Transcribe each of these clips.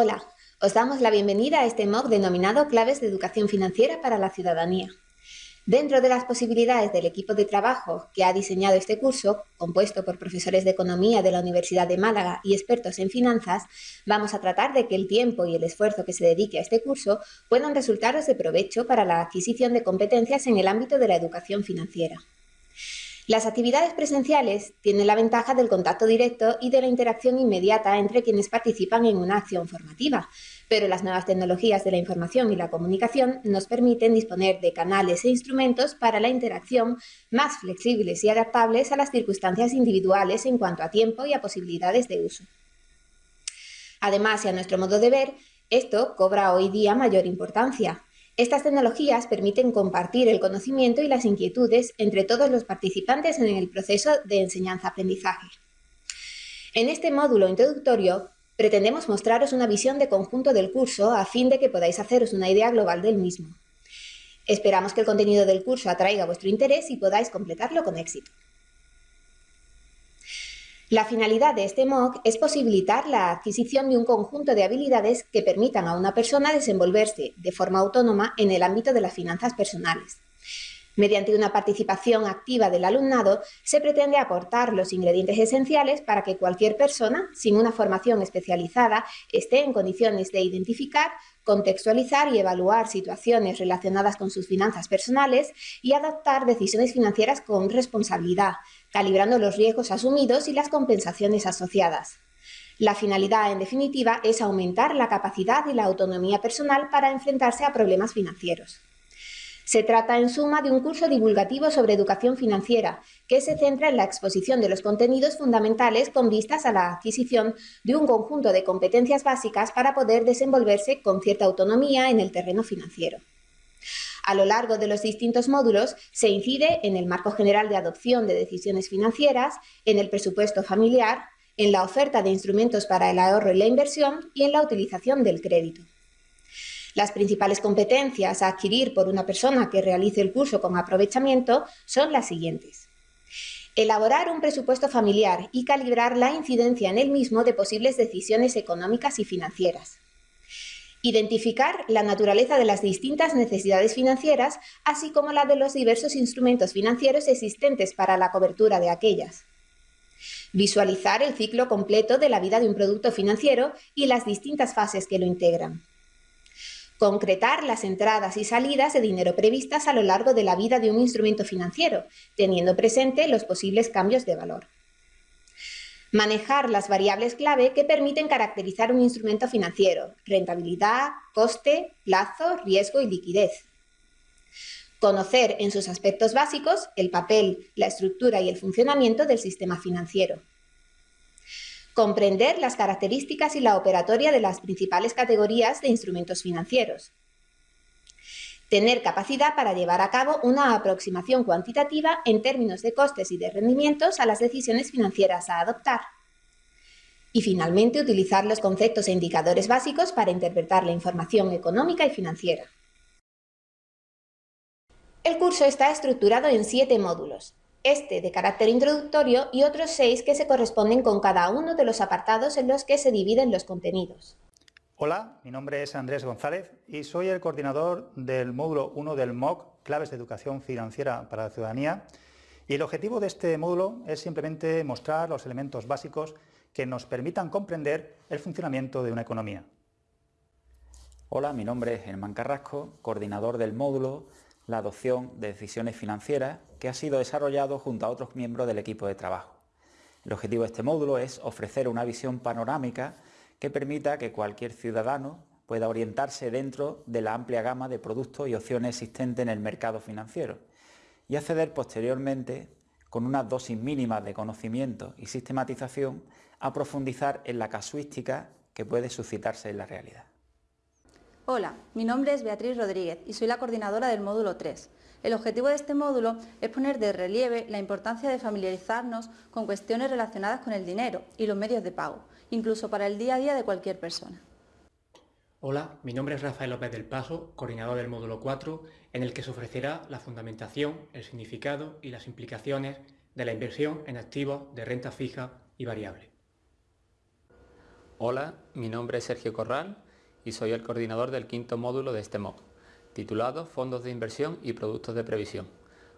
Hola, os damos la bienvenida a este MOOC denominado Claves de Educación Financiera para la Ciudadanía. Dentro de las posibilidades del equipo de trabajo que ha diseñado este curso, compuesto por profesores de economía de la Universidad de Málaga y expertos en finanzas, vamos a tratar de que el tiempo y el esfuerzo que se dedique a este curso puedan resultaros de provecho para la adquisición de competencias en el ámbito de la educación financiera. Las actividades presenciales tienen la ventaja del contacto directo y de la interacción inmediata entre quienes participan en una acción formativa, pero las nuevas tecnologías de la información y la comunicación nos permiten disponer de canales e instrumentos para la interacción más flexibles y adaptables a las circunstancias individuales en cuanto a tiempo y a posibilidades de uso. Además, y a nuestro modo de ver, esto cobra hoy día mayor importancia, estas tecnologías permiten compartir el conocimiento y las inquietudes entre todos los participantes en el proceso de enseñanza-aprendizaje. En este módulo introductorio pretendemos mostraros una visión de conjunto del curso a fin de que podáis haceros una idea global del mismo. Esperamos que el contenido del curso atraiga vuestro interés y podáis completarlo con éxito. La finalidad de este MOOC es posibilitar la adquisición de un conjunto de habilidades que permitan a una persona desenvolverse de forma autónoma en el ámbito de las finanzas personales. Mediante una participación activa del alumnado, se pretende aportar los ingredientes esenciales para que cualquier persona, sin una formación especializada, esté en condiciones de identificar, contextualizar y evaluar situaciones relacionadas con sus finanzas personales y adoptar decisiones financieras con responsabilidad, calibrando los riesgos asumidos y las compensaciones asociadas. La finalidad, en definitiva, es aumentar la capacidad y la autonomía personal para enfrentarse a problemas financieros. Se trata, en suma, de un curso divulgativo sobre educación financiera, que se centra en la exposición de los contenidos fundamentales con vistas a la adquisición de un conjunto de competencias básicas para poder desenvolverse con cierta autonomía en el terreno financiero. A lo largo de los distintos módulos se incide en el marco general de adopción de decisiones financieras, en el presupuesto familiar, en la oferta de instrumentos para el ahorro y la inversión y en la utilización del crédito. Las principales competencias a adquirir por una persona que realice el curso con aprovechamiento son las siguientes. Elaborar un presupuesto familiar y calibrar la incidencia en el mismo de posibles decisiones económicas y financieras. Identificar la naturaleza de las distintas necesidades financieras, así como la de los diversos instrumentos financieros existentes para la cobertura de aquellas. Visualizar el ciclo completo de la vida de un producto financiero y las distintas fases que lo integran. Concretar las entradas y salidas de dinero previstas a lo largo de la vida de un instrumento financiero, teniendo presente los posibles cambios de valor. Manejar las variables clave que permiten caracterizar un instrumento financiero, rentabilidad, coste, plazo, riesgo y liquidez. Conocer en sus aspectos básicos el papel, la estructura y el funcionamiento del sistema financiero. Comprender las características y la operatoria de las principales categorías de instrumentos financieros. Tener capacidad para llevar a cabo una aproximación cuantitativa en términos de costes y de rendimientos a las decisiones financieras a adoptar. Y finalmente, utilizar los conceptos e indicadores básicos para interpretar la información económica y financiera. El curso está estructurado en siete módulos, este de carácter introductorio y otros seis que se corresponden con cada uno de los apartados en los que se dividen los contenidos. Hola, mi nombre es Andrés González y soy el coordinador del módulo 1 del MOOC, Claves de Educación Financiera para la Ciudadanía. Y el objetivo de este módulo es simplemente mostrar los elementos básicos que nos permitan comprender el funcionamiento de una economía. Hola, mi nombre es Germán Carrasco, coordinador del módulo La adopción de decisiones financieras, que ha sido desarrollado junto a otros miembros del equipo de trabajo. El objetivo de este módulo es ofrecer una visión panorámica que permita que cualquier ciudadano pueda orientarse dentro de la amplia gama de productos y opciones existentes en el mercado financiero y acceder posteriormente, con unas dosis mínimas de conocimiento y sistematización, a profundizar en la casuística que puede suscitarse en la realidad. Hola, mi nombre es Beatriz Rodríguez y soy la coordinadora del módulo 3. El objetivo de este módulo es poner de relieve la importancia de familiarizarnos con cuestiones relacionadas con el dinero y los medios de pago, incluso para el día a día de cualquier persona. Hola, mi nombre es Rafael López del Paso, coordinador del módulo 4, en el que se ofrecerá la fundamentación, el significado y las implicaciones de la inversión en activos de renta fija y variable. Hola, mi nombre es Sergio Corral y soy el coordinador del quinto módulo de este MOOC, titulado Fondos de Inversión y Productos de Previsión,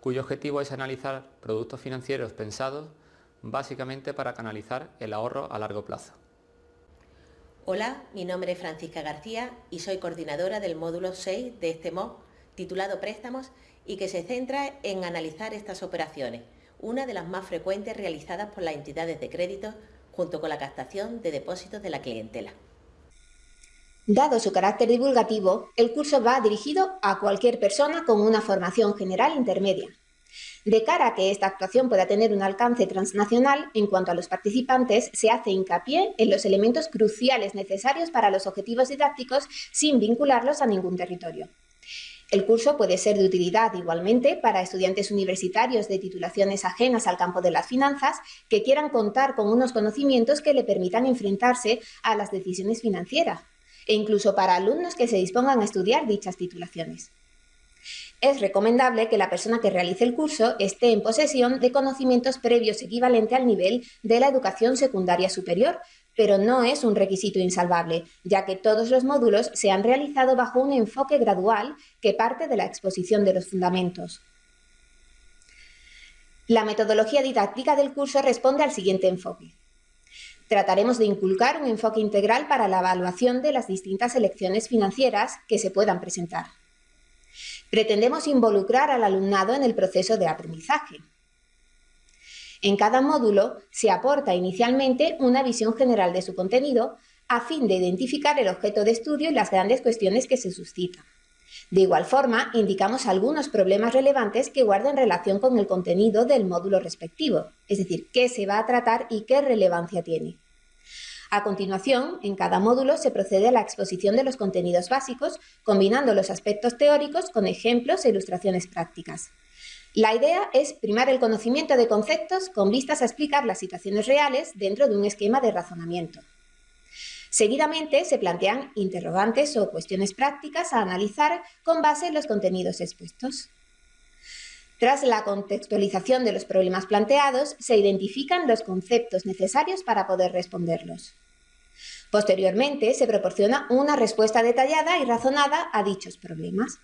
cuyo objetivo es analizar productos financieros pensados básicamente para canalizar el ahorro a largo plazo. Hola, mi nombre es Francisca García y soy coordinadora del módulo 6 de este MOOC, titulado Préstamos, y que se centra en analizar estas operaciones, una de las más frecuentes realizadas por las entidades de crédito junto con la captación de depósitos de la clientela. Dado su carácter divulgativo, el curso va dirigido a cualquier persona con una formación general intermedia. De cara a que esta actuación pueda tener un alcance transnacional, en cuanto a los participantes, se hace hincapié en los elementos cruciales necesarios para los objetivos didácticos sin vincularlos a ningún territorio. El curso puede ser de utilidad igualmente para estudiantes universitarios de titulaciones ajenas al campo de las finanzas que quieran contar con unos conocimientos que le permitan enfrentarse a las decisiones financieras, e incluso para alumnos que se dispongan a estudiar dichas titulaciones. Es recomendable que la persona que realice el curso esté en posesión de conocimientos previos equivalente al nivel de la educación secundaria superior, pero no es un requisito insalvable, ya que todos los módulos se han realizado bajo un enfoque gradual que parte de la exposición de los fundamentos. La metodología didáctica del curso responde al siguiente enfoque. Trataremos de inculcar un enfoque integral para la evaluación de las distintas elecciones financieras que se puedan presentar. Pretendemos involucrar al alumnado en el proceso de aprendizaje, en cada módulo se aporta inicialmente una visión general de su contenido a fin de identificar el objeto de estudio y las grandes cuestiones que se suscitan. De igual forma, indicamos algunos problemas relevantes que guarden relación con el contenido del módulo respectivo, es decir, qué se va a tratar y qué relevancia tiene. A continuación, en cada módulo se procede a la exposición de los contenidos básicos, combinando los aspectos teóricos con ejemplos e ilustraciones prácticas. La idea es primar el conocimiento de conceptos con vistas a explicar las situaciones reales dentro de un esquema de razonamiento. Seguidamente se plantean interrogantes o cuestiones prácticas a analizar con base en los contenidos expuestos. Tras la contextualización de los problemas planteados, se identifican los conceptos necesarios para poder responderlos. Posteriormente, se proporciona una respuesta detallada y razonada a dichos problemas.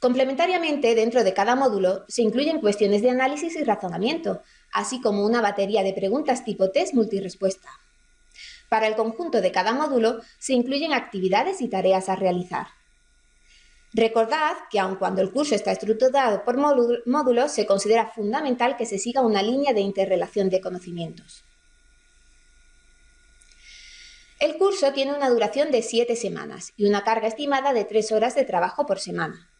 Complementariamente, dentro de cada módulo se incluyen cuestiones de análisis y razonamiento, así como una batería de preguntas tipo test multirespuesta. Para el conjunto de cada módulo se incluyen actividades y tareas a realizar. Recordad que aun cuando el curso está estructurado por módulos, se considera fundamental que se siga una línea de interrelación de conocimientos. El curso tiene una duración de siete semanas y una carga estimada de tres horas de trabajo por semana.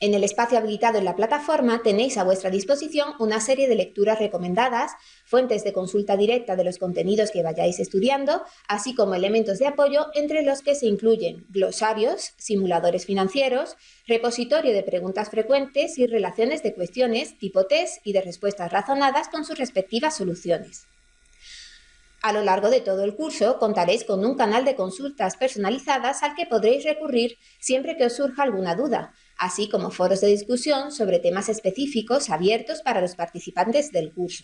En el espacio habilitado en la plataforma tenéis a vuestra disposición una serie de lecturas recomendadas, fuentes de consulta directa de los contenidos que vayáis estudiando, así como elementos de apoyo entre los que se incluyen glosarios, simuladores financieros, repositorio de preguntas frecuentes y relaciones de cuestiones tipo test y de respuestas razonadas con sus respectivas soluciones. A lo largo de todo el curso contaréis con un canal de consultas personalizadas al que podréis recurrir siempre que os surja alguna duda, así como foros de discusión sobre temas específicos abiertos para los participantes del curso.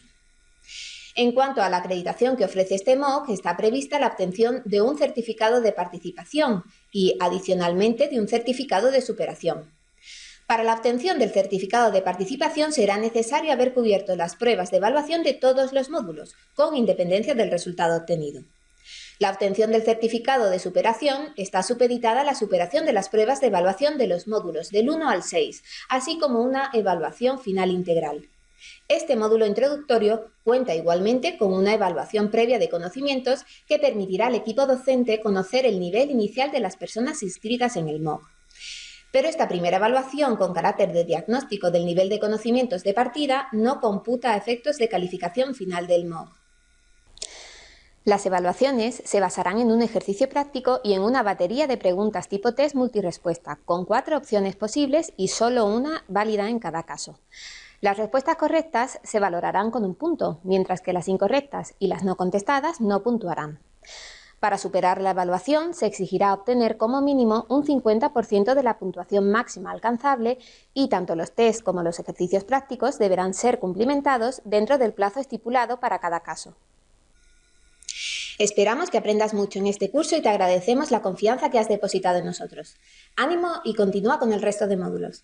En cuanto a la acreditación que ofrece este MOOC, está prevista la obtención de un certificado de participación y, adicionalmente, de un certificado de superación. Para la obtención del certificado de participación será necesario haber cubierto las pruebas de evaluación de todos los módulos, con independencia del resultado obtenido. La obtención del certificado de superación está supeditada a la superación de las pruebas de evaluación de los módulos del 1 al 6, así como una evaluación final integral. Este módulo introductorio cuenta igualmente con una evaluación previa de conocimientos que permitirá al equipo docente conocer el nivel inicial de las personas inscritas en el MOOC. Pero esta primera evaluación con carácter de diagnóstico del nivel de conocimientos de partida no computa efectos de calificación final del MOOC. Las evaluaciones se basarán en un ejercicio práctico y en una batería de preguntas tipo test multirespuesta, con cuatro opciones posibles y solo una válida en cada caso. Las respuestas correctas se valorarán con un punto, mientras que las incorrectas y las no contestadas no puntuarán. Para superar la evaluación se exigirá obtener como mínimo un 50% de la puntuación máxima alcanzable y tanto los test como los ejercicios prácticos deberán ser cumplimentados dentro del plazo estipulado para cada caso. Esperamos que aprendas mucho en este curso y te agradecemos la confianza que has depositado en nosotros. Ánimo y continúa con el resto de módulos.